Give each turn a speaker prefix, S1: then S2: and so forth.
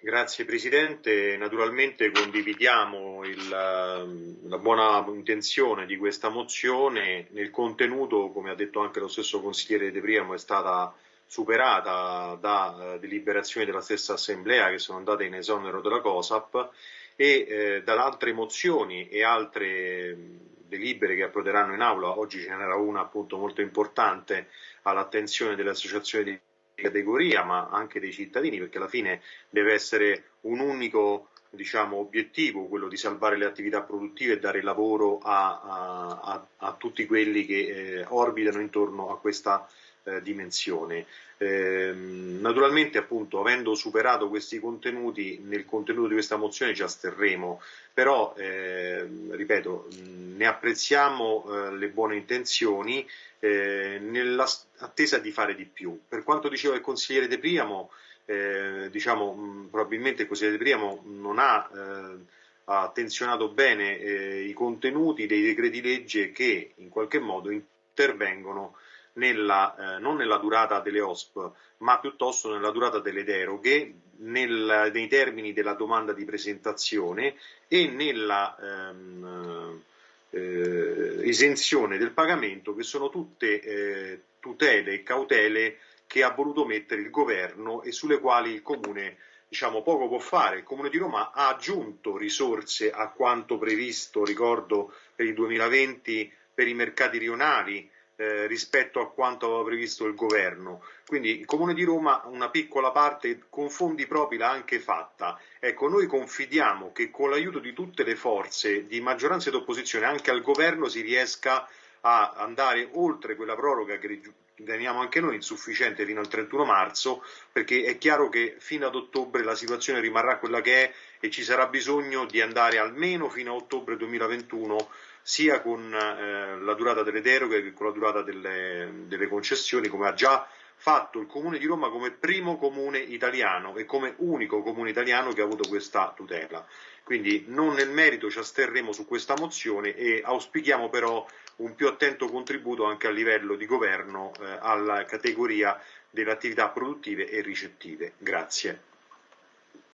S1: Grazie Presidente, naturalmente condividiamo il, la buona intenzione di questa mozione, nel contenuto come ha detto anche lo stesso consigliere De Priamo è stata superata da eh, deliberazioni della stessa Assemblea che sono andate in esonero della COSAP e eh, da altre mozioni e altre delibere che approderanno in aula, oggi ce n'era una appunto molto importante all'attenzione delle associazioni di categoria ma anche dei cittadini perché alla fine deve essere un unico diciamo, obiettivo quello di salvare le attività produttive e dare lavoro a, a, a, tutti quelli che eh, orbitano intorno a questa eh, dimensione. Eh, naturalmente appunto avendo superato questi contenuti nel contenuto di questa mozione ci asterremo però eh, ripeto ne apprezziamo eh, le buone intenzioni eh, nell'attesa di fare di più. Per quanto diceva il consigliere De Priamo eh, diciamo probabilmente il consigliere De Priamo non ha ha attenzionato bene i contenuti dei decreti legge che in qualche modo intervengono nella, eh, non nella durata delle OSP, ma piuttosto nella durata delle deroghe, nel, nei termini della domanda di presentazione e nella ehm, eh, esenzione del pagamento, che sono tutte eh, tutele e cautele che ha voluto mettere il governo e sulle quali il Comune diciamo, poco può fare. Il Comune di Roma ha aggiunto risorse a quanto previsto, ricordo, per il 2020 per i mercati rionali, eh, rispetto a quanto aveva previsto il governo. Quindi il Comune di Roma una piccola parte con fondi propri l'ha anche fatta. Ecco, noi confidiamo che con l'aiuto di tutte le forze di maggioranza ed opposizione anche al governo si riesca a andare oltre quella proroga che riteniamo anche noi insufficiente fino al 31 marzo, perché è chiaro che fino ad ottobre la situazione rimarrà quella che è e ci sarà bisogno di andare almeno fino a ottobre 2021 sia con eh, la durata delle deroghe che con la durata delle, delle concessioni, come ha già fatto il Comune di Roma come primo comune italiano e come unico comune italiano che ha avuto questa tutela. Quindi non nel merito ci asterremo su questa mozione e auspichiamo però un più attento contributo anche a livello di governo eh, alla categoria delle attività produttive e ricettive. Grazie.